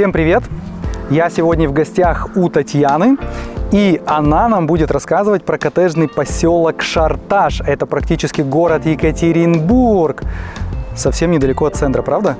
Всем привет! Я сегодня в гостях у Татьяны, и она нам будет рассказывать про коттеджный поселок Шарташ. Это практически город Екатеринбург, совсем недалеко от центра, правда?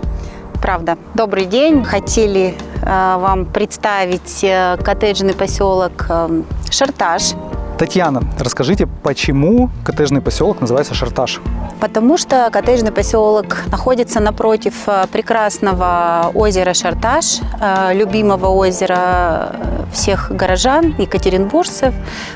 Правда. Добрый день. Хотели э, вам представить э, коттеджный поселок э, Шарташ. Татьяна, расскажите, почему коттеджный поселок называется Шарташ? Потому что коттеджный поселок находится напротив э, прекрасного озера Шарташ, э, любимого озера всех горожан, екатеринбуржцев.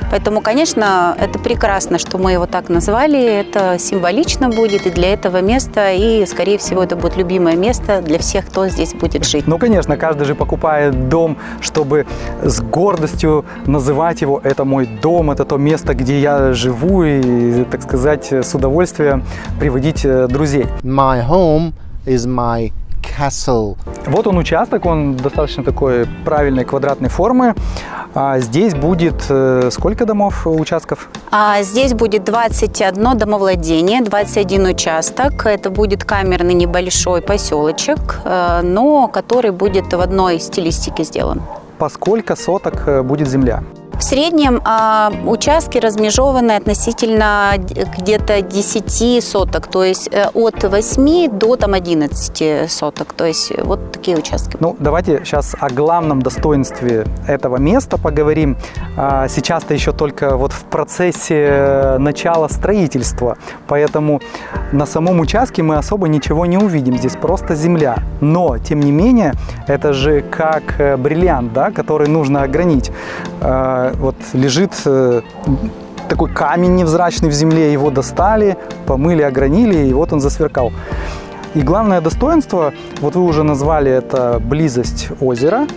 Поэтому, конечно, это прекрасно, что мы его так назвали. Это символично будет и для этого места, и, скорее всего, это будет любимое место для всех, кто здесь будет жить. Ну, конечно, каждый же покупает дом, чтобы с гордостью называть его «это мой дом», это то место, где я живу, и, так сказать, с удовольствием приводить э, друзей. My home is my castle. Вот он участок, он достаточно такой правильной квадратной формы. А здесь будет э, сколько домов, участков? А здесь будет 21 домовладение, 21 участок. Это будет камерный небольшой поселочек, э, но который будет в одной стилистике сделан. По сколько соток э, будет земля? В среднем э, участки размежованы относительно где-то 10 соток, то есть э, от 8 до там, 11 соток. То есть э, вот такие участки. Ну, давайте сейчас о главном достоинстве этого места поговорим. А, сейчас-то еще только вот в процессе э, начала строительства, поэтому на самом участке мы особо ничего не увидим. Здесь просто земля. Но, тем не менее, это же как бриллиант, да, который нужно огранить а, вот лежит э, такой камень невзрачный в земле, его достали, помыли, огранили, и вот он засверкал. И главное достоинство, вот вы уже назвали это близость озера,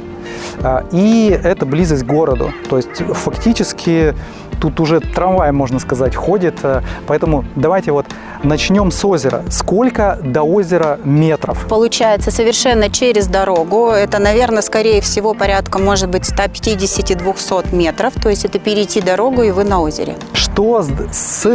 а, и это близость к городу. То есть фактически тут уже трамвай, можно сказать, ходит. Э, поэтому давайте вот начнем с озера. Сколько до озера метров? Получается совершенно через дорогу. Это, наверное, скорее всего порядка, может быть, 150-200 метров. То есть это перейти дорогу, и вы на озере. Что с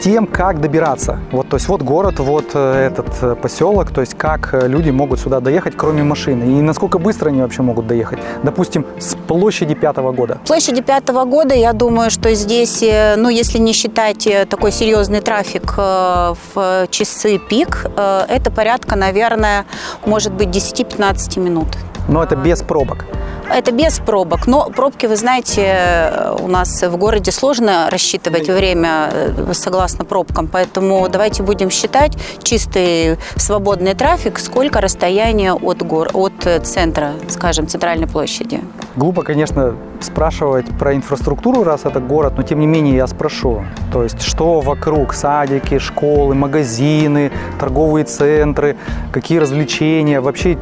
тем, как добираться. Вот, то есть вот город, вот э, этот э, поселок, то есть как э, люди могут сюда доехать, кроме машины, и насколько быстро они вообще могут доехать. Допустим, с площади Пятого года. Площади Пятого года, я думаю, что здесь, ну, если не считать такой серьезный трафик в часы пик, это порядка, наверное, может быть 10-15 минут. Но это без пробок. Это без пробок. Но пробки, вы знаете, у нас в городе сложно рассчитывать время э, согласно пробкам. Поэтому давайте будем считать чистый свободный трафик, сколько расстояние от, гор, от центра, скажем, центральной площади. Глупо, конечно, спрашивать про инфраструктуру, раз это город, но тем не менее я спрошу. То есть, что вокруг? Садики, школы, магазины, торговые центры, какие развлечения? Вообще,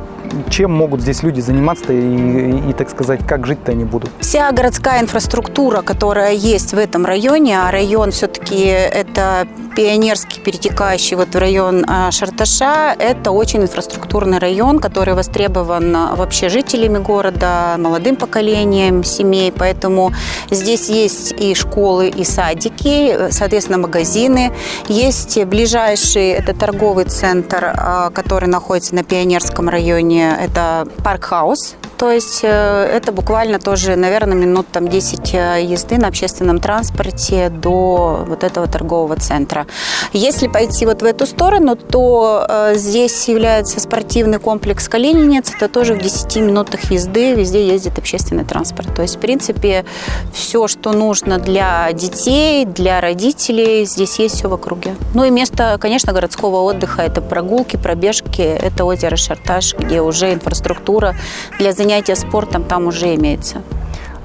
чем могут здесь люди заниматься и, и, так сказать, как жить-то они будут? Вся городская инфраструктура, которая есть в этом районе, а район все-таки это Пионерский, перетекающий вот в район а, Шарташа, это очень инфраструктурный район, который востребован а, вообще жителями города, молодым поколением семей, поэтому здесь есть и школы, и садики, соответственно, магазины. Есть ближайший, это торговый центр, а, который находится на Пионерском районе, это Паркхаус, то есть э, это буквально тоже, наверное, минут там 10 э, езды на общественном транспорте до вот этого торгового центра. Если пойти вот в эту сторону, то э, здесь является спортивный комплекс Калининец. Это тоже в 10 минутах езды везде ездит общественный транспорт. То есть, в принципе, все, что нужно для детей, для родителей, здесь есть все в округе. Ну и место, конечно, городского отдыха – это прогулки, пробежки, это озеро Шарташ, где уже инфраструктура для занятий занятия спортом там уже имеется.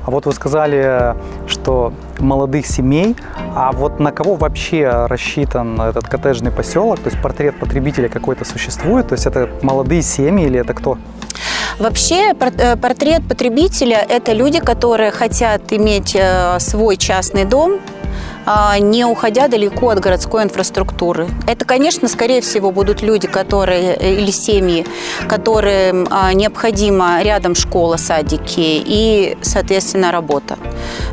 А вот вы сказали, что молодых семей, а вот на кого вообще рассчитан этот коттеджный поселок? То есть портрет потребителя какой-то существует? То есть это молодые семьи или это кто? Вообще э, портрет потребителя – это люди, которые хотят иметь э, свой частный дом, не уходя далеко от городской инфраструктуры. Это, конечно, скорее всего, будут люди, которые э, или семьи, которым а, необходимо рядом школа, садики и, соответственно, работа.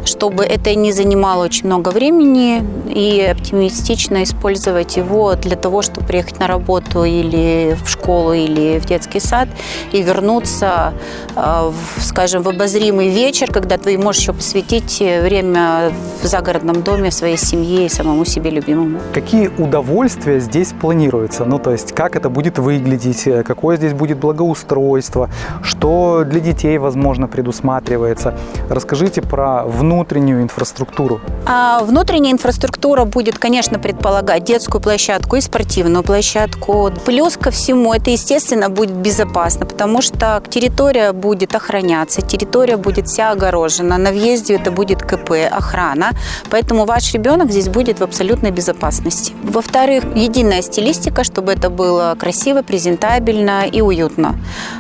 Чтобы это не занимало очень много времени и оптимистично использовать его для того, чтобы приехать на работу или в школу, или в детский сад и вернуться, а, в, скажем, в обозримый вечер, когда ты можешь еще посвятить время в загородном доме своей семье и самому себе любимому. Какие удовольствия здесь планируются? Ну, то есть, как это будет выглядеть, э, какое здесь будет благоустройство, что для детей, возможно, предусматривается. Расскажите про внутреннюю инфраструктуру. А внутренняя инфраструктура будет, конечно, предполагать детскую площадку и спортивную площадку. Плюс ко всему, это, естественно, будет безопасно, потому что территория будет охраняться, территория будет вся огорожена, на въезде это будет КП, охрана, поэтому ребенок здесь будет в абсолютной безопасности. Во-вторых, единая стилистика, чтобы это было красиво, презентабельно и уютно.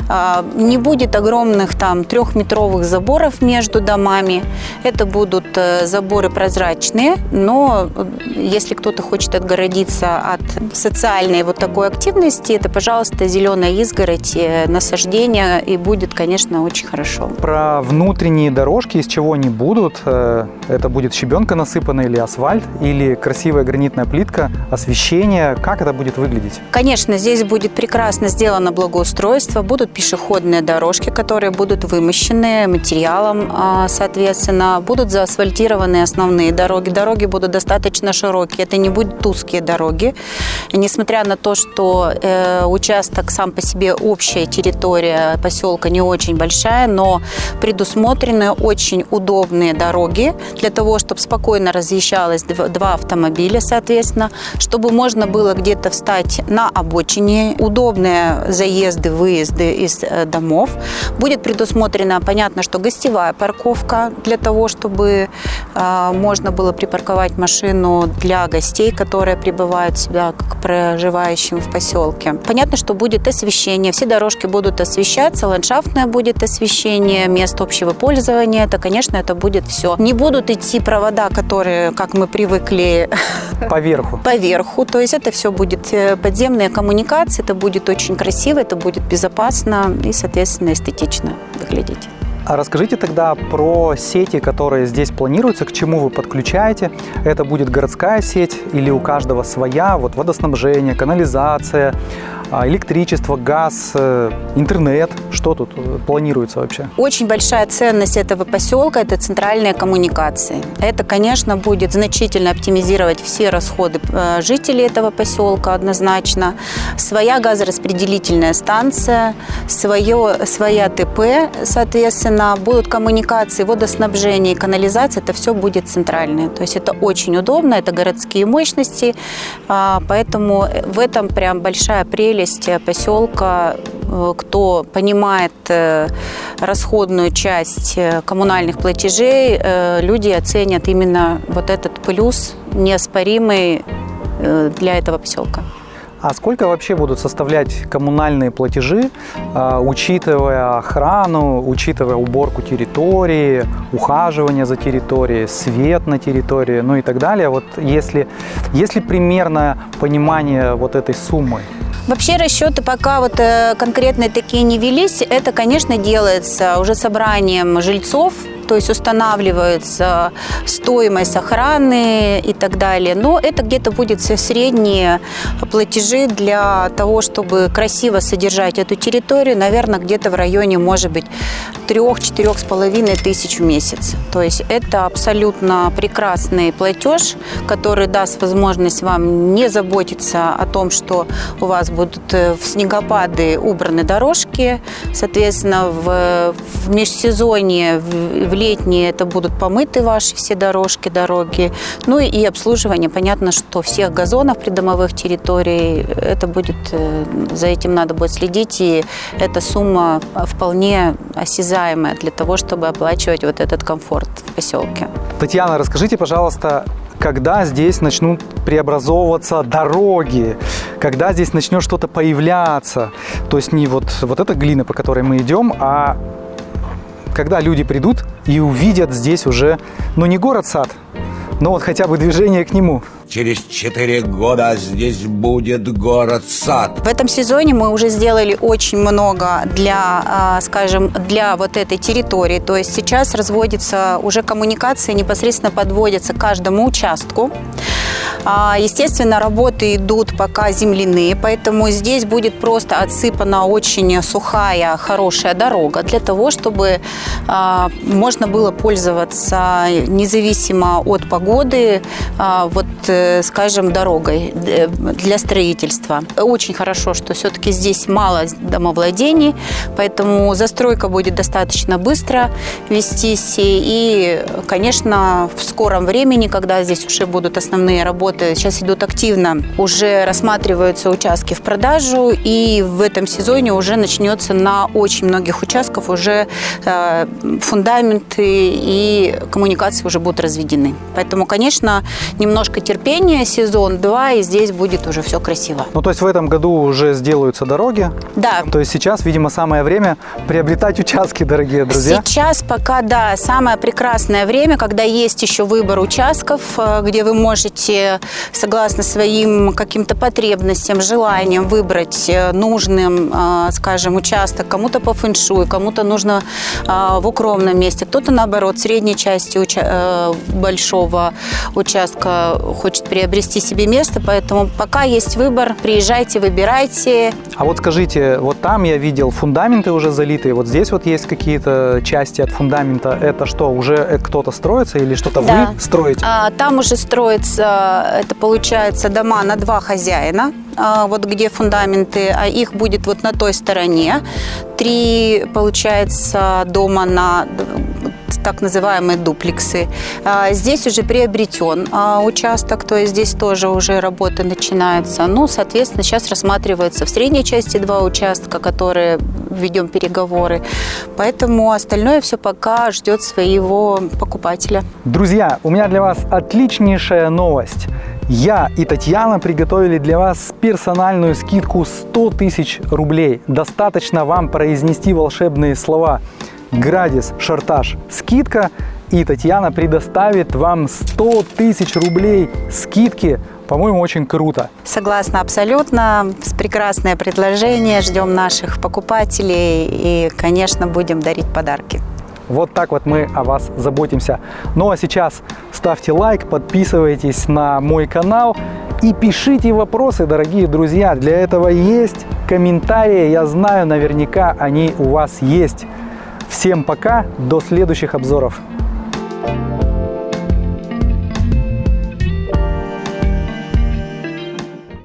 А, не будет огромных там трехметровых заборов между домами. Это будут э, заборы прозрачные, но э, если кто-то хочет отгородиться от социальной вот такой активности, это, пожалуйста, зеленая изгородь, э, насаждение, и будет, конечно, очень хорошо. Про внутренние дорожки, из чего они будут, это будет щебенка насыпанная или асфальт, или красивая гранитная плитка, освещение, как это будет выглядеть? Конечно, здесь будет прекрасно сделано благоустройство, будут пешеходные дорожки, которые будут вымощены материалом, а, соответственно, будут заасфальтированы основные дороги. Дороги будут достаточно широкие, это не будут узкие дороги. Несмотря на то, что э, участок сам по себе общая территория поселка не очень большая, но предусмотрены очень удобные дороги для того, чтобы спокойно разъезжалось два автомобиля, соответственно, чтобы можно было где-то встать на обочине, удобные заезды, выезды из э, домов. Будет предусмотрена, понятно, что гостевая парковка для того, чтобы э, можно было припарковать машину для гостей, которые прибывают сюда к проживающим в поселке. Понятно, что будет освещение, все дорожки будут освещаться, ландшафтное будет освещение, место общего пользования, это, конечно, это будет все. Не будут идти провода, которые, как мы привыкли, Поверху. Поверху. То есть это все будет э, подземные коммуникации, это будет очень красиво, это будет безопасно и, соответственно, эстетично выглядеть. А расскажите тогда про сети, которые здесь планируются, к чему вы подключаете. Это будет городская сеть или у каждого своя, вот водоснабжение, канализация, а, электричество, газ, э, интернет. Что тут э, планируется вообще? Очень большая ценность этого поселка – это центральные коммуникации. Это, конечно, будет значительно оптимизировать все расходы э, жителей этого поселка однозначно. Своя газораспределительная станция, свое, своя ТП, соответственно, будут коммуникации, водоснабжение канализация – это все будет центральное. То есть это очень удобно, это городские мощности, а, поэтому в этом прям большая прелесть прелесть поселка, э, кто понимает э, расходную часть э, коммунальных платежей, люди оценят именно вот этот плюс неоспоримый для этого поселка. А сколько вообще будут составлять коммунальные платежи, учитывая охрану, учитывая уборку территории, ухаживание за территорией, свет на территории, ну и так далее? Вот если, если примерное понимание вот этой суммы? Вообще расчеты пока вот э, конкретные такие не велись. Это, конечно, делается уже собранием жильцов то есть устанавливается стоимость охраны и так далее. Но это где-то будет средние платежи для того, чтобы красиво содержать эту территорию, наверное, где-то в районе, может быть, трех-четырех с половиной тысяч в месяц. То есть это абсолютно прекрасный платеж, который даст возможность вам не заботиться о том, что у вас будут э, в снегопады убраны дорожки, соответственно, в, в межсезонье, в, в летние это будут помыты ваши все дорожки, дороги. Ну и обслуживание. Понятно, что всех газонов придомовых территорий, это будет, э, за этим надо будет следить. И эта сумма вполне осязаемая для того, чтобы оплачивать вот этот комфорт в поселке. Татьяна, расскажите, пожалуйста, когда здесь начнут преобразовываться дороги, когда здесь начнет что-то появляться. То есть не вот, вот эта глина, по которой мы идем, а когда люди придут и увидят здесь уже, ну не город-сад, Ну вот хотя бы движение к нему. Через четыре года здесь будет город-сад. В этом сезоне мы уже сделали очень много для, а, скажем, для вот этой территории. То есть сейчас разводится уже коммуникации, непосредственно подводятся к каждому участку. А, Естественно, работы идут пока земляные, поэтому здесь будет просто отсыпана очень сухая, хорошая дорога для того, чтобы а, можно было пользоваться независимо от погоды, а, вот, э, скажем, дорогой э, для строительства. Очень хорошо, что все-таки здесь мало домовладений, поэтому застройка будет достаточно быстро вестись. И, конечно, в скором времени, когда здесь уже будут основные работы, сейчас идут активно, уже рассматриваются участки в продажу, и в этом сезоне уже начнется на очень многих участках уже э, фундаменты и коммуникации уже будут разведены. Поэтому, конечно, немножко терпения, сезон 2, и здесь будет уже все красиво. Ну, то есть в этом году уже сделаются дороги. Да, То есть сейчас, видимо, самое время приобретать участки, дорогие друзья. Сейчас пока, да, самое прекрасное время, когда есть еще выбор участков, э, где вы можете, согласно своим каким-то потребностям, желаниям, выбрать э, нужным, э, скажем, участок. Кому-то по фэншуй, кому-то нужно в укромном месте, кто-то, наоборот, в средней части уча- большого участка хочет приобрести себе место. Поэтому пока есть выбор, приезжайте, выбирайте. А вот скажите, вот там я видел фундаменты уже залитые, вот здесь вот есть какие-то части от фундамента. Это что, уже э, кто-то строится или что-то Да. вы строите? А, Там уже строится, это получается дома на два хозяина, а, вот где фундаменты, а их будет вот на той стороне. Три, получается, дома на так называемые дуплексы. А, Здесь уже приобретен а, участок, то есть здесь тоже уже работа начинается. Ну, соответственно, сейчас рассматривается в средней части два участка, которые ведем переговоры. Поэтому остальное все пока ждет своего покупателя. Друзья, у меня для вас отличнейшая новость. Я и Татьяна приготовили для вас персональную скидку 100 тысяч рублей. Достаточно вам произнести волшебные слова «Градис», «Шартаж», «Скидка» и Татьяна предоставит вам 100 тысяч рублей скидки. По-моему, очень круто. Согласна абсолютно. Прекрасное предложение. Ждем наших покупателей и, конечно, будем дарить подарки. Вот так вот мы о вас заботимся. Ну а сейчас ставьте лайк, подписывайтесь на мой канал и пишите вопросы, дорогие друзья. Для этого есть комментарии, я знаю, наверняка они у вас есть. Всем пока, до следующих обзоров.